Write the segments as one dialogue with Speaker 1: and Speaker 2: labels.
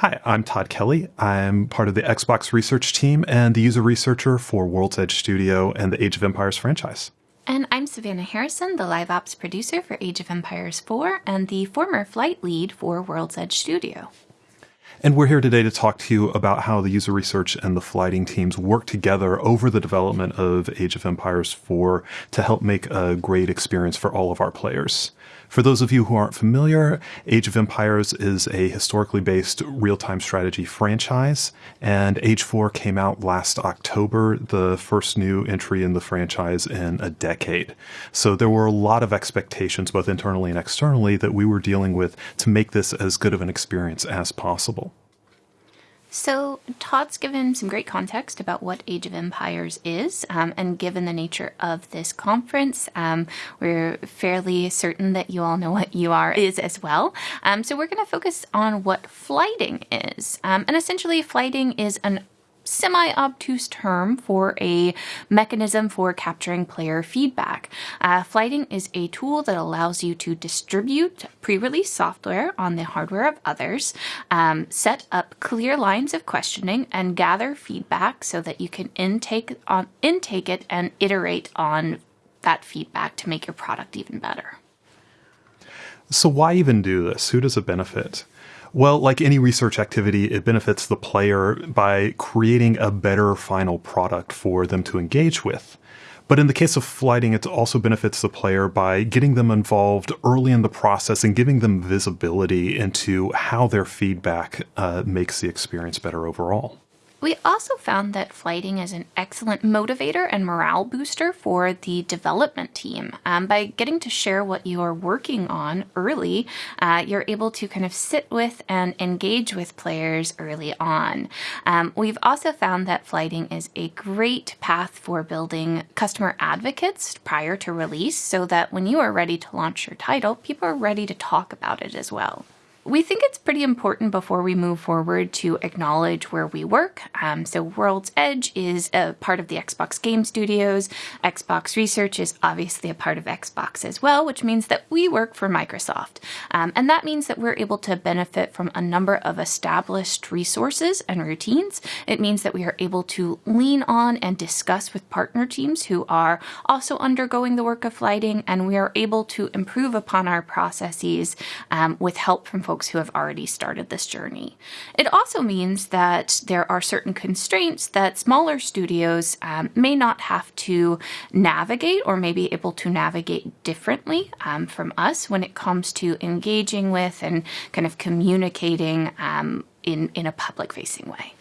Speaker 1: Hi, I'm Todd Kelly. I'm part of the Xbox research team and the user researcher for World's Edge Studio and the Age of Empires franchise.
Speaker 2: And I'm Savannah Harrison, the live ops producer for Age of Empires 4 and the former flight lead for World's Edge Studio.
Speaker 1: And we're here today to talk to you about how the user research and the flighting teams work together over the development of Age of Empires 4 to help make a great experience for all of our players. For those of you who aren't familiar, Age of Empires is a historically based real time strategy franchise, and Age 4 came out last October, the first new entry in the franchise in a decade. So there were a lot of expectations, both internally and externally, that we were dealing with to make this as good of an experience as possible.
Speaker 2: So, Todd's given some great context about what Age of Empires is, um, and given the nature of this conference, um, we're fairly certain that you all know what UR is as well. Um, so, we're going to focus on what flighting is. Um, and essentially, flighting is an semi obtuse term for a mechanism for capturing player feedback. Uh, flighting is a tool that allows you to distribute pre release software on the hardware of others, um, set up clear lines of questioning, and gather feedback so that you can intake, on, intake it and iterate on that feedback to make your product even better.
Speaker 1: So, why even do this? Who does it benefit? Well, like any research activity, it benefits the player by creating a better final product for them to engage with. But in the case of flighting, it also benefits the player by getting them involved early in the process and giving them visibility into how their feedback uh, makes the experience better overall.
Speaker 2: We also found that flighting is an excellent motivator and morale booster for the development team. Um, by getting to share what you are working on early, uh, you're able to kind of sit with and engage with players early on. Um, we've also found that flighting is a great path for building customer advocates prior to release so that when you are ready to launch your title, people are ready to talk about it as well. We think it's pretty important before we move forward to acknowledge where we work. Um, so, World's Edge is a part of the Xbox Game Studios. Xbox Research is obviously a part of Xbox as well, which means that we work for Microsoft. Um, and that means that we're able to benefit from a number of established resources and routines. It means that we are able to lean on and discuss with partner teams who are also undergoing the work of flighting, and we are able to improve upon our processes um, with help from folks who have already started this journey. It also means that there are certain constraints that smaller studios um, may not have to navigate or may be able to navigate differently um, from us when it comes to engaging with and kind of communicating um, in, in a public facing way.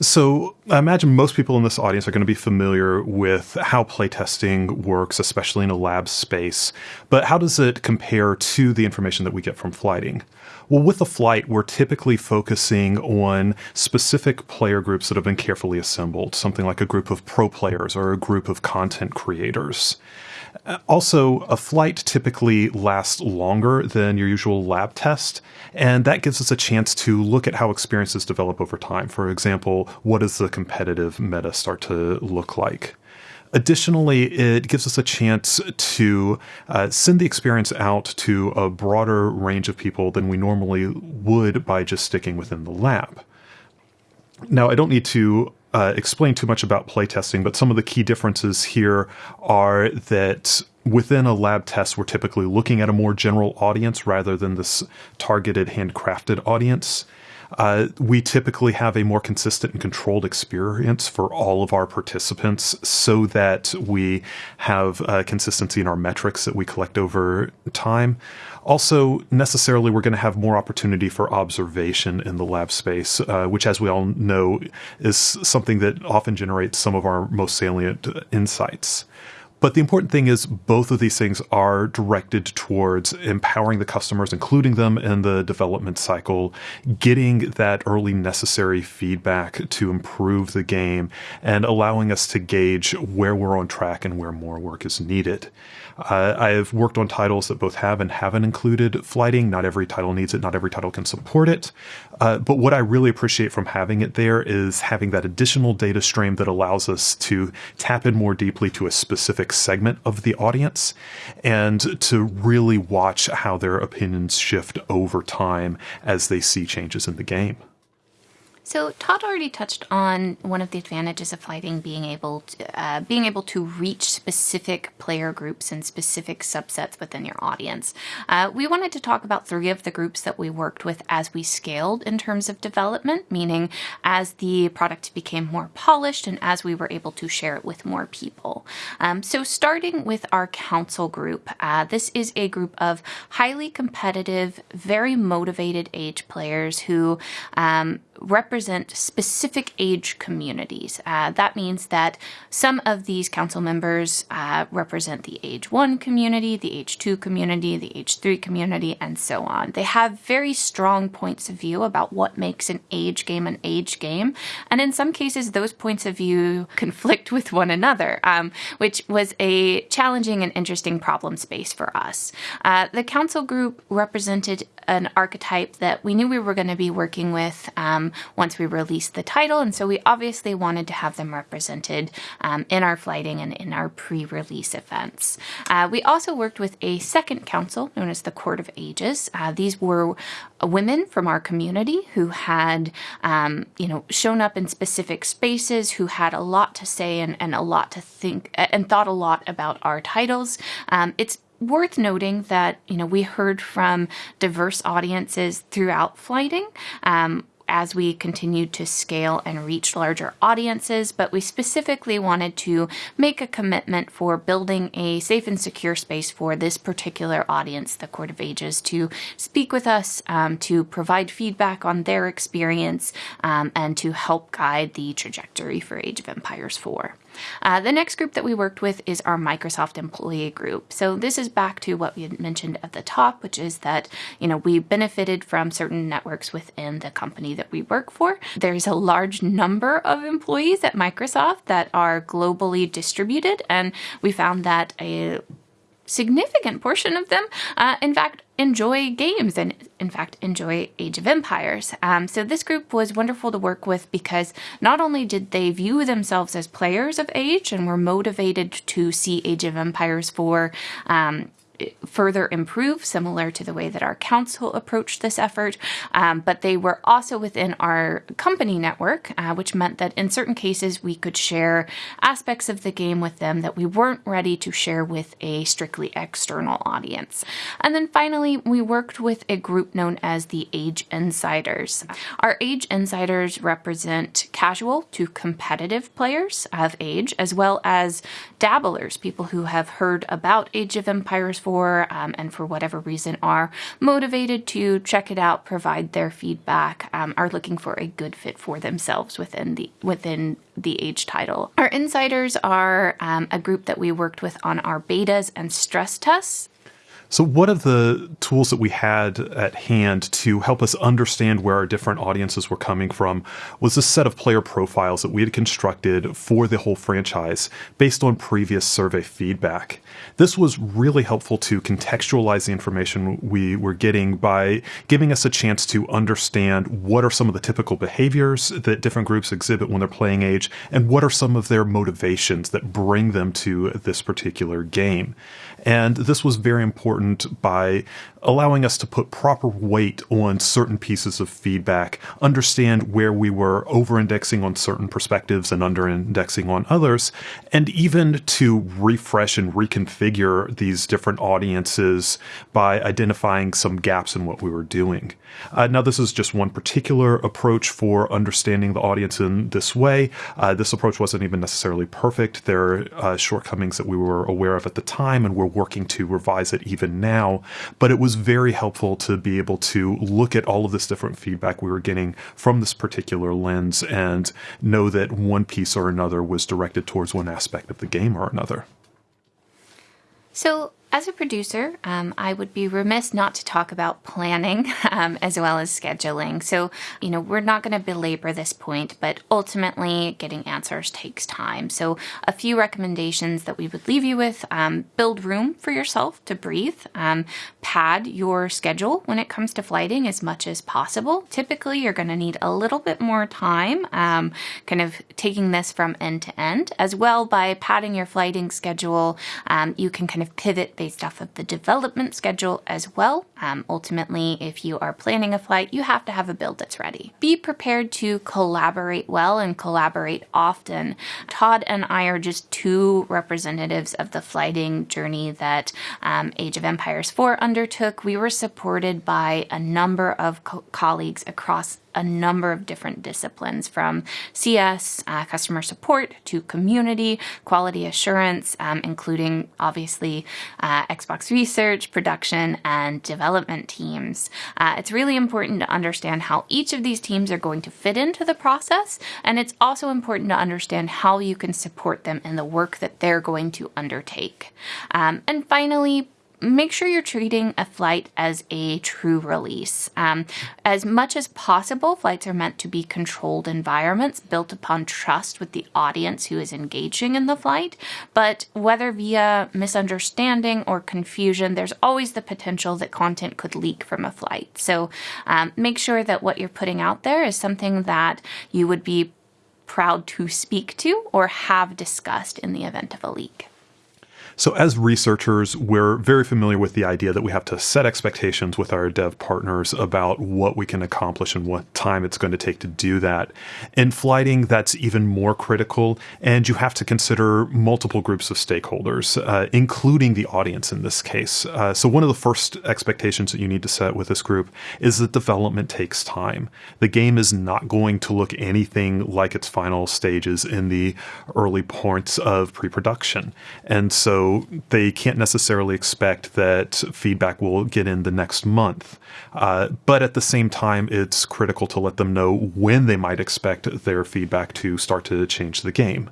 Speaker 1: So I imagine most people in this audience are going to be familiar with how playtesting works, especially in a lab space. But how does it compare to the information that we get from flighting? Well, with the flight, we're typically focusing on specific player groups that have been carefully assembled, something like a group of pro players or a group of content creators. Also, a flight typically lasts longer than your usual lab test, and that gives us a chance to look at how experiences develop over time. For example, what does the competitive meta start to look like? Additionally, it gives us a chance to uh, send the experience out to a broader range of people than we normally would by just sticking within the lab. Now, I don't need to uh, explain too much about playtesting, but some of the key differences here are that within a lab test, we're typically looking at a more general audience rather than this targeted, handcrafted audience. Uh, we typically have a more consistent and controlled experience for all of our participants so that we have uh, consistency in our metrics that we collect over time. Also, necessarily, we're going to have more opportunity for observation in the lab space, uh, which, as we all know, is something that often generates some of our most salient insights. But the important thing is both of these things are directed towards empowering the customers, including them in the development cycle, getting that early necessary feedback to improve the game, and allowing us to gauge where we're on track and where more work is needed. Uh, I've worked on titles that both have and haven't included flighting. Not every title needs it, not every title can support it. Uh, but what I really appreciate from having it there is having that additional data stream that allows us to tap in more deeply to a specific segment of the audience and to really watch how their opinions shift over time as they see changes in the game.
Speaker 2: So Todd already touched on one of the advantages of flighting being able to, uh, being able to reach specific player groups and specific subsets within your audience. Uh, we wanted to talk about three of the groups that we worked with as we scaled in terms of development, meaning as the product became more polished and as we were able to share it with more people. Um, so starting with our council group, uh, this is a group of highly competitive, very motivated age players who um, represent specific age communities. Uh, that means that some of these council members uh, represent the age one community, the age two community, the age three community, and so on. They have very strong points of view about what makes an age game an age game. And in some cases, those points of view conflict with one another, um, which was a challenging and interesting problem space for us. Uh, the council group represented an archetype that we knew we were going to be working with um, once we released the title, and so we obviously wanted to have them represented um, in our flighting and in our pre-release events. Uh, we also worked with a second council known as the Court of Ages. Uh, these were women from our community who had, um, you know, shown up in specific spaces, who had a lot to say and, and a lot to think and thought a lot about our titles. Um, it's worth noting that you know we heard from diverse audiences throughout flighting um, as we continued to scale and reach larger audiences, but we specifically wanted to make a commitment for building a safe and secure space for this particular audience, the Court of Ages, to speak with us, um, to provide feedback on their experience, um, and to help guide the trajectory for Age of Empires 4. Uh, the next group that we worked with is our Microsoft employee group. So this is back to what we had mentioned at the top, which is that, you know, we benefited from certain networks within the company that we work for. There's a large number of employees at Microsoft that are globally distributed, and we found that a significant portion of them, uh, in fact, enjoy games and, in fact, enjoy Age of Empires. Um, so this group was wonderful to work with because not only did they view themselves as players of Age and were motivated to see Age of Empires 4 um, further improve, similar to the way that our council approached this effort. Um, but they were also within our company network, uh, which meant that in certain cases we could share aspects of the game with them that we weren't ready to share with a strictly external audience. And then finally, we worked with a group known as the Age Insiders. Our Age Insiders represent casual to competitive players of Age, as well as dabblers, people who have heard about Age of Empires for um, and for whatever reason are motivated to check it out, provide their feedback, um, are looking for a good fit for themselves within the within the age title. Our insiders are um, a group that we worked with on our betas and stress tests.
Speaker 1: So, one of the tools that we had at hand to help us understand where our different audiences were coming from was a set of player profiles that we had constructed for the whole franchise based on previous survey feedback. This was really helpful to contextualize the information we were getting by giving us a chance to understand what are some of the typical behaviors that different groups exhibit when they're playing Age, and what are some of their motivations that bring them to this particular game. And this was very important by allowing us to put proper weight on certain pieces of feedback, understand where we were over indexing on certain perspectives and under indexing on others, and even to refresh and reconfigure these different audiences by identifying some gaps in what we were doing. Uh, now, this is just one particular approach for understanding the audience in this way. Uh, this approach wasn't even necessarily perfect. There are uh, shortcomings that we were aware of at the time, and we're working to revise it even now. But it was very helpful to be able to look at all of this different feedback we were getting from this particular lens and know that one piece or another was directed towards one aspect of the game or another.
Speaker 2: So As a producer, um, I would be remiss not to talk about planning um, as well as scheduling. So, you know, we're not going to belabor this point, but ultimately getting answers takes time. So, a few recommendations that we would leave you with um, build room for yourself to breathe, um, pad your schedule when it comes to flighting as much as possible. Typically, you're going to need a little bit more time, um, kind of taking this from end to end. As well, by padding your flighting schedule, um, you can kind of pivot based off of the development schedule as well. Um, ultimately, if you are planning a flight, you have to have a build that's ready. Be prepared to collaborate well and collaborate often. Todd and I are just two representatives of the flighting journey that um, Age of Empires 4 undertook. We were supported by a number of co- colleagues across a number of different disciplines from CS, uh, customer support, to community, quality assurance, um, including obviously uh, Xbox research, production, and development teams. Uh, it's really important to understand how each of these teams are going to fit into the process, and it's also important to understand how you can support them in the work that they're going to undertake. Um, and finally, make sure you're treating a flight as a true release. Um, as much as possible, flights are meant to be controlled environments built upon trust with the audience who is engaging in the flight. But whether via misunderstanding or confusion, there's always the potential that content could leak from a flight. So um, make sure that what you're putting out there is something that you would be proud to speak to or have discussed in the event of a leak.
Speaker 1: So, as researchers, we're very familiar with the idea that we have to set expectations with our dev partners about what we can accomplish and what time it's going to take to do that. In flighting, that's even more critical, and you have to consider multiple groups of stakeholders, uh, including the audience in this case. Uh, so, one of the first expectations that you need to set with this group is that development takes time. The game is not going to look anything like its final stages in the early points of pre production. And so, they can't necessarily expect that feedback will get in the next month. Uh, but at the same time, it's critical to let them know when they might expect their feedback to start to change the game.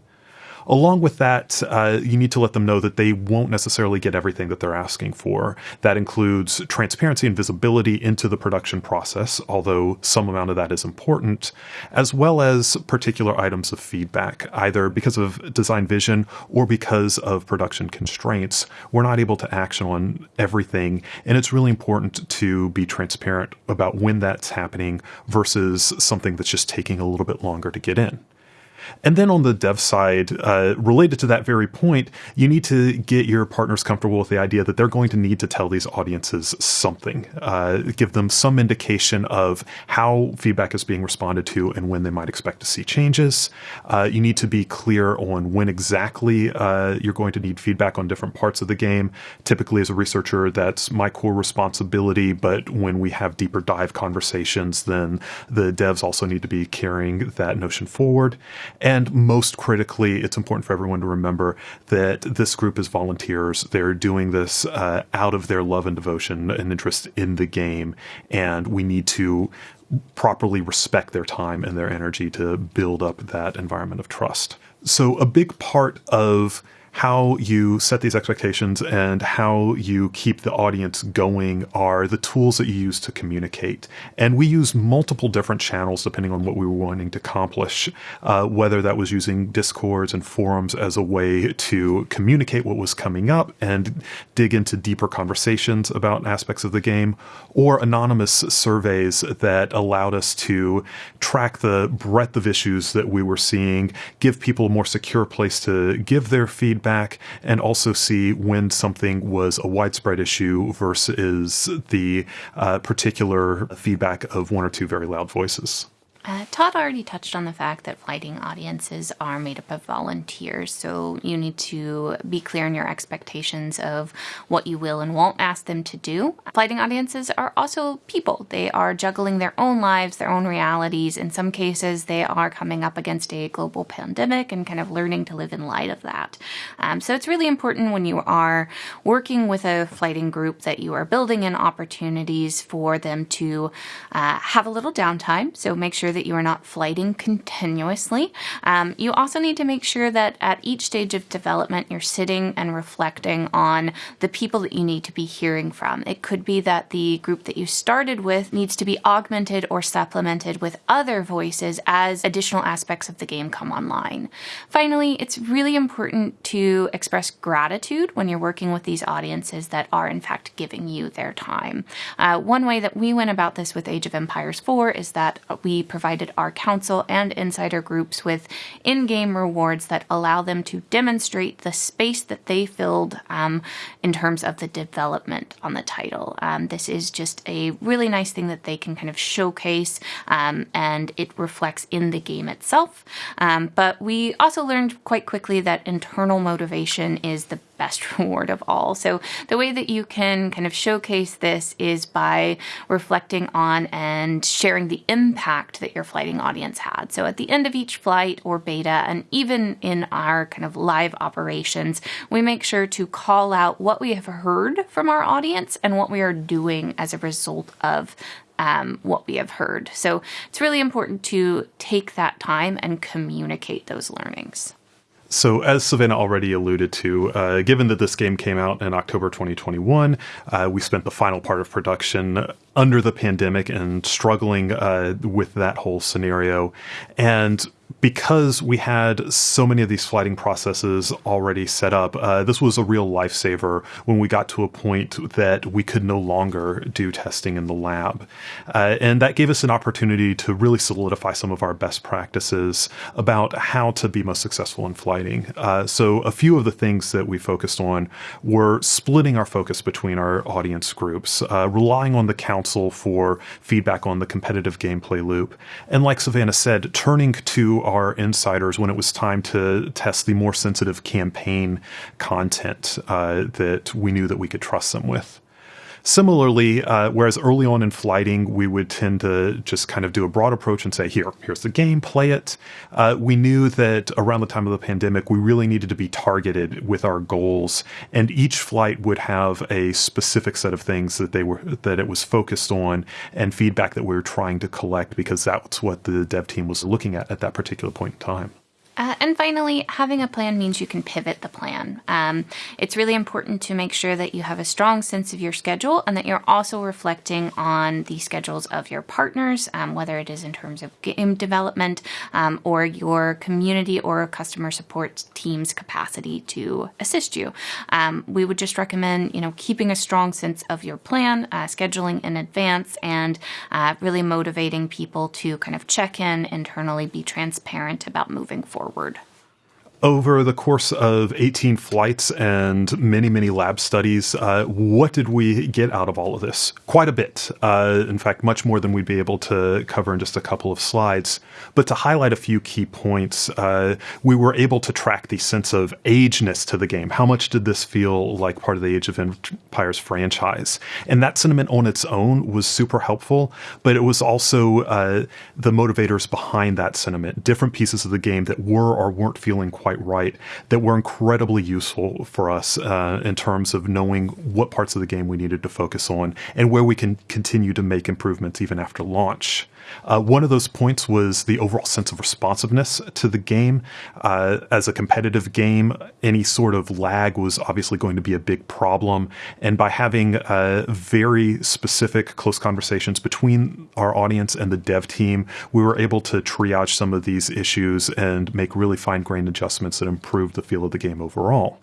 Speaker 1: Along with that, uh, you need to let them know that they won't necessarily get everything that they're asking for. That includes transparency and visibility into the production process, although some amount of that is important, as well as particular items of feedback, either because of design vision or because of production constraints. We're not able to action on everything, and it's really important to be transparent about when that's happening versus something that's just taking a little bit longer to get in. And then on the dev side, uh, related to that very point, you need to get your partners comfortable with the idea that they're going to need to tell these audiences something, uh, give them some indication of how feedback is being responded to and when they might expect to see changes. Uh, you need to be clear on when exactly uh, you're going to need feedback on different parts of the game. Typically, as a researcher, that's my core responsibility, but when we have deeper dive conversations, then the devs also need to be carrying that notion forward. And most critically, it's important for everyone to remember that this group is volunteers. They're doing this uh, out of their love and devotion and interest in the game. And we need to properly respect their time and their energy to build up that environment of trust. So, a big part of how you set these expectations and how you keep the audience going are the tools that you use to communicate. And we use multiple different channels depending on what we were wanting to accomplish, uh, whether that was using discords and forums as a way to communicate what was coming up and dig into deeper conversations about aspects of the game, or anonymous surveys that allowed us to track the breadth of issues that we were seeing, give people a more secure place to give their feedback feedback and also see when something was a widespread issue versus the uh, particular feedback of one or two very loud voices.
Speaker 2: Uh, Todd already touched on the fact that flighting audiences are made up of volunteers, so you need to be clear in your expectations of what you will and won't ask them to do. Flighting audiences are also people. They are juggling their own lives, their own realities. In some cases, they are coming up against a global pandemic and kind of learning to live in light of that. Um, so it's really important when you are working with a flighting group that you are building in opportunities for them to uh, have a little downtime. So make sure sure that you are not flighting continuously. Um, you also need to make sure that at each stage of development, you're sitting and reflecting on the people that you need to be hearing from. It could be that the group that you started with needs to be augmented or supplemented with other voices as additional aspects of the game come online. Finally, it's really important to express gratitude when you're working with these audiences that are, in fact, giving you their time. Uh, one way that we went about this with Age of Empires 4 is that we our council and insider groups with in game rewards that allow them to demonstrate the space that they filled um, in terms of the development on the title. Um, this is just a really nice thing that they can kind of showcase um, and it reflects in the game itself. Um, but we also learned quite quickly that internal motivation is the best reward of all. So the way that you can kind of showcase this is by reflecting on and sharing the impact that your flighting audience had. So at the end of each flight or beta, and even in our kind of live operations, we make sure to call out what we have heard from our audience and what we are doing as a result of um, what we have heard. So it's really important to take that time and communicate those learnings.
Speaker 1: So, as Savannah already alluded to, uh, given that this game came out in October 2021, uh, we spent the final part of production under the pandemic and struggling uh, with that whole scenario. And because we had so many of these flighting processes already set up, uh, this was a real lifesaver when we got to a point that we could no longer do testing in the lab. Uh, and that gave us an opportunity to really solidify some of our best practices about how to be most successful in flighting. Uh, so, a few of the things that we focused on were splitting our focus between our audience groups, uh, relying on the council for feedback on the competitive gameplay loop, and like Savannah said, turning to our insiders when it was time to test the more sensitive campaign content uh, that we knew that we could trust them with. Similarly, uh, whereas early on in flighting, we would tend to just kind of do a broad approach and say, here, here's the game, play it. Uh, we knew that around the time of the pandemic, we really needed to be targeted with our goals, and each flight would have a specific set of things that they were that it was focused on and feedback that we were trying to collect because that's what the dev team was looking at at that particular point in time.
Speaker 2: Uh, and finally, having a plan means you can pivot the plan. Um, it's really important to make sure that you have a strong sense of your schedule and that you're also reflecting on the schedules of your partners, um, whether it is in terms of game development um, or your community or customer support team's capacity to assist you. Um, we would just recommend, you know, keeping a strong sense of your plan, uh, scheduling in advance, and uh, really motivating people to kind of check in internally, be transparent about moving forward forward.
Speaker 1: Over the course of 18 flights and many, many lab studies, uh, what did we get out of all of this? Quite a bit. Uh, in fact, much more than we'd be able to cover in just a couple of slides. But to highlight a few key points, uh, we were able to track the sense of ageness to the game. How much did this feel like part of the Age of Empires franchise? And that sentiment on its own was super helpful, but it was also uh, the motivators behind that sentiment, different pieces of the game that were or weren't feeling quite quite right that were incredibly useful for us uh, in terms of knowing what parts of the game we needed to focus on and where we can continue to make improvements even after launch. Uh, one of those points was the overall sense of responsiveness to the game. Uh, as a competitive game, any sort of lag was obviously going to be a big problem. And by having uh, very specific close conversations between our audience and the dev team, we were able to triage some of these issues and make really fine grained adjustments that improved the feel of the game overall.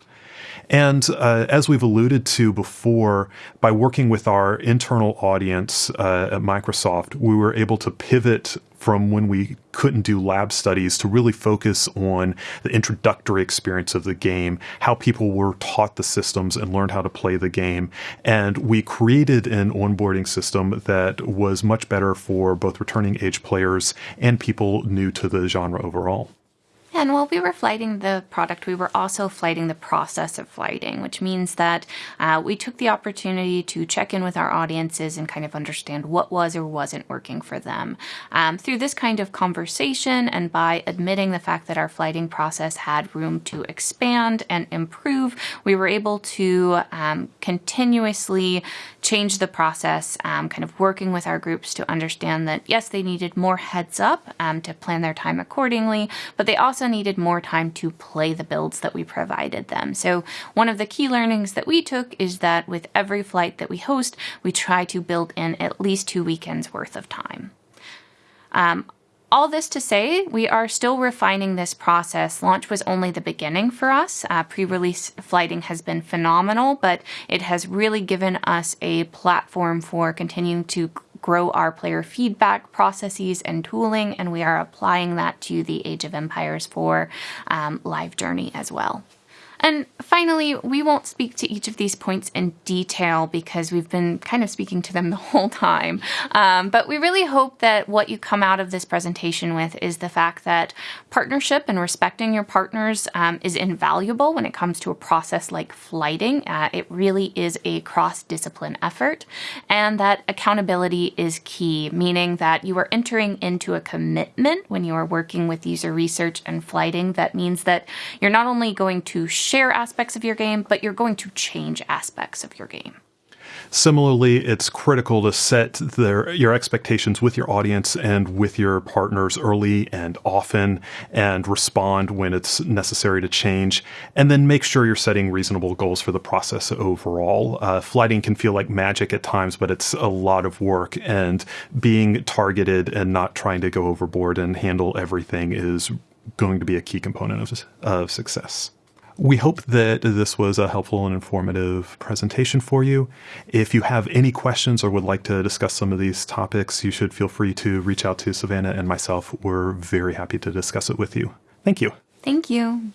Speaker 1: And uh, as we've alluded to before, by working with our internal audience uh, at Microsoft, we were able to pivot from when we couldn't do lab studies to really focus on the introductory experience of the game, how people were taught the systems and learned how to play the game. And we created an onboarding system that was much better for both returning age players and people new to the genre overall.
Speaker 2: And while we were flighting the product, we were also flighting the process of flighting, which means that uh, we took the opportunity to check in with our audiences and kind of understand what was or wasn't working for them. Um, through this kind of conversation and by admitting the fact that our flighting process had room to expand and improve, we were able to um, continuously change the process, um, kind of working with our groups to understand that yes, they needed more heads up um, to plan their time accordingly, but they also also needed more time to play the builds that we provided them. So one of the key learnings that we took is that with every flight that we host, we try to build in at least two weekends worth of time. Um, all this to say, we are still refining this process. Launch was only the beginning for us. Uh, Pre release flighting has been phenomenal, but it has really given us a platform for continuing to grow our player feedback processes and tooling, and we are applying that to the Age of Empires 4 um, live journey as well. And finally, we won't speak to each of these points in detail because we've been kind of speaking to them the whole time. Um, but we really hope that what you come out of this presentation with is the fact that partnership and respecting your partners um, is invaluable when it comes to a process like flighting. Uh, it really is a cross discipline effort, and that accountability is key, meaning that you are entering into a commitment when you are working with user research and flighting. That means that you're not only going to share aspects of your game, but you're going to change aspects of your game.
Speaker 1: Similarly, it's critical to set their, your expectations with your audience and with your partners early and often and respond when it's necessary to change. And then make sure you're setting reasonable goals for the process overall. Uh, flighting can feel like magic at times, but it's a lot of work and being targeted and not trying to go overboard and handle everything is going to be a key component of, of success. We hope that this was a helpful and informative presentation for you. If you have any questions or would like to discuss some of these topics, you should feel free to reach out to Savannah and myself. We're very happy to discuss it with you. Thank you.
Speaker 2: Thank you.